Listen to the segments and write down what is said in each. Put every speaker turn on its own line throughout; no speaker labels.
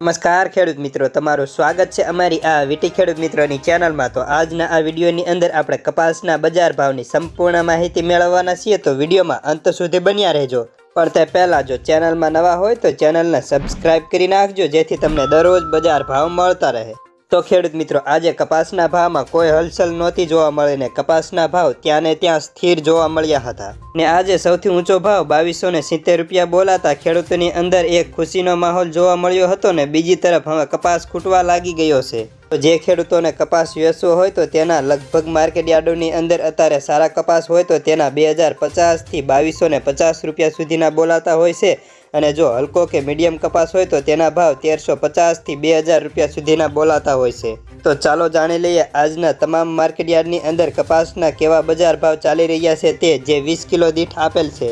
નમસ્કાર, ખેડૂત મિત્રો. તમારું સ્વાગત છે અમારી આ વીટી ખેડૂત મિત્રોની ચેનલમાં. તો આજના આ વિડીયોની અંદર આપણે કપાસના બજાર ભાવની સંપૂર્ણ માહિતી મેળવવાના છીએ. તો વિડીયોમાં અંત સુધી બન્યા રહેજો. પણ તે પહેલાં જો ચેનલમાં નવા હોય તો ચેનલને સબસ્ક્રાઇબ કરી નાખજો, જેથી તમને દરરોજ બજાર ભાવ મળતા રહે. તો ખેડૂત મિત્રો, આજે કપાસના ભાવમાં કોઈ હલચલ નહોતી જોવા મળે ને કપાસના ભાવ ત્યાં ને ત્યાં સ્થિર જોવા મળ્યા હતા. ને આજે સૌથી ઊંચો ભાવ બાવીસો ને સિત્તેર રૂપિયા બોલાતા ખેડૂતોની અંદર એક ખુશીનો માહોલ જોવા મળ્યો હતો ને બીજી તરફ હવે કપાસ ખૂટવા લાગી ગયો છે. તો જે ખેડૂતોને કપાસ વેચવો હોય તો તેના લગભગ માર્કેટ યાર્ડોની અંદર અત્યારે સારા કપાસ હોય તો તેના બે હજાર પચાસથી બાવીસો ને પચાસ રૂપિયા સુધીના બોલાતા હોય છે. અને જો હલકો કે મીડિયમ કપાસ હોય તો તેના ભાવ તેરસો પચાસથી બે હજાર રૂપિયા સુધીના બોલાતા હોય છે. તો ચાલો જાણી લઈએ આજના તમામ માર્કેટ યાર્ડની અંદર કપાસના કેવા બજાર ભાવ ચાલી રહ્યા છે તે જે વીસ કિલો દીઠ આપેલ છે.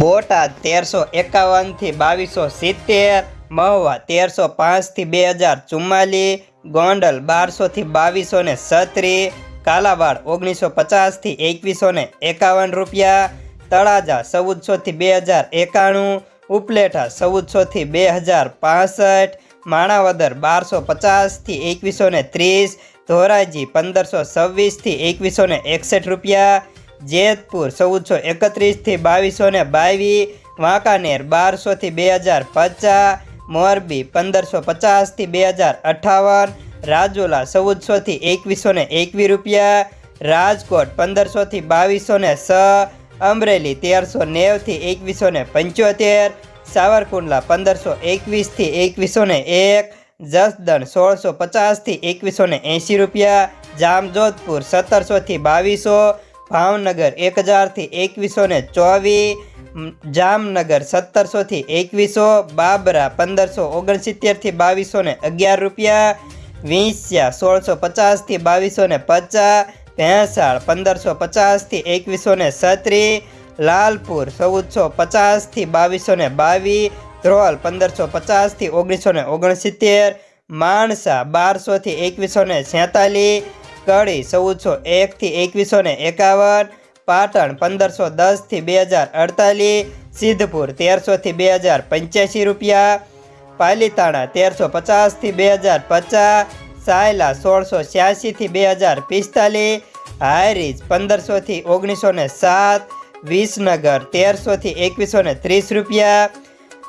બોટાદ તેરસો એકાવનથી બાવીસો સિત્તેર, મહુવા તેરસો પાંચથી બે હજાર ચુમ્માલીસ ગોંડલ બારસોથી બાવીસો ને સત્રીસ કાલાવાડ ઓગણીસો પચાસથી એકવીસો ને એકાવન રૂપિયા, તળાજા ચૌદસોથી બે હજાર એકાણું ઉપલેઠા ચૌદસોથી બે હજાર પાસઠ, માણાવદર બારસો પચાસથી એકવીસો ને ત્રીસ, ધોરાજી પંદરસો છવ્વીસથી એકવીસો ને એકસઠ રૂપિયા, જેતપુર ચૌદસો એકત્રીસથી બાવીસો ને બાવીસ, વાંકાનેર બારસોથી બે હજાર પચાસ, મોરબી પંદરસો પચાસથી બે હજાર અઠાવન, રાજુલા ચૌદસોથી એકવીસો ને એકવીસ રૂપિયા, રાજકોટ પંદરસોથી બાવીસો ને છ અમરેલી તેરસો નેવથી એકવીસો ને પંચોતેર, સાવરકુંડલા પંદરસો એકવીસથી એકવીસો ને એક, જસદણ સોળસો પચાસથી એકવીસો ને એંશી રૂપિયા, જામજોધપુર સત્તરસોથી બાવીસો, ભાવનગર એક હજારથી એકવીસો ને ચોવીસ જામનગર સત્તરસોથી એકવીસો, બાબરા પંદરસો ઓગણસિત્તેરથી બાવીસો ને અગિયાર રૂપિયા, વિંસ્યા સોળસો પચાસથી બાવીસો ને પચાસ ભેંસાળ પંદરસો પચાસથી એકવીસો ને સત્રીસ લાલપુર ચૌદસો પચાસથી બાવીસો ને બાવીસ, ધ્રોલ પંદરસો પચાસથી ઓગણીસો ને ઓગણસિત્તેર, માણસા બારસોથી એકવીસો ને છેતાલીસ, કડી ચૌદસો એકથી એકવીસો ને એકાવન, પાટણ પંદરસો દસથી બે હજાર અડતાલીસ, સિદ્ધપુર તેરસોથી બે હજાર પંચ્યાસી રૂપિયા, પાલીતાણા તેરસો પચાસથી બે હજાર પચાસ સાયલા સોળસો છ્યાસીથી બે હજાર પિસ્તાલીસ હાયરીજ પંદરસોથી ઓગણીસો ને સાત, વિસનગર તેરસોથી એકવીસો ને ત્રીસ રૂપિયા,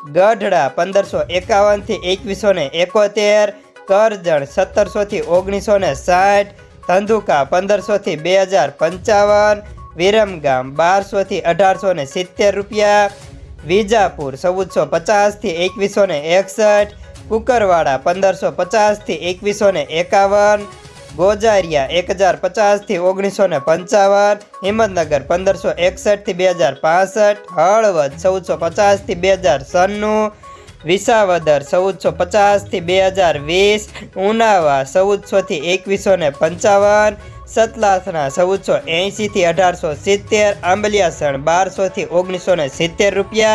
ગઢડા પંદરસો એકાવનથી એકવીસો ને એકોતેર, કરજણ સત્તરસોથી ઓગણીસો ને સાઠ, ધંધુકા પંદરસોથી બે હજાર પંચાવન, વિરમગામ બારસોથી અઢારસો ને સિત્તેર રૂપિયા, વિજાપુર ચૌદસો પચાસથી એકવીસો ને એકસઠ કુકરવાડા પંદરસો પચાસથી એકવીસો ને એકાવન, ગોજારિયા એક હજાર પચાસથી ઓગણીસો ને પંચાવન, હિંમતનગર પંદરસો એકસઠથી બે હજાર પાસઠ, હળવદ ચૌદસો પચાસથી બે હજાર સન્નું, વિસાવદર ચૌદસો પચાસથી બે હજાર વીસ, ઉનાવા ચૌદસોથી એકવીસો ને પંચાવન સતલાસના ચૌદસો એંશીથી અઢારસો સિત્તેર, આંબલિયાસણ બારસોથી ઓગણીસો ને સિત્તેર રૂપિયા.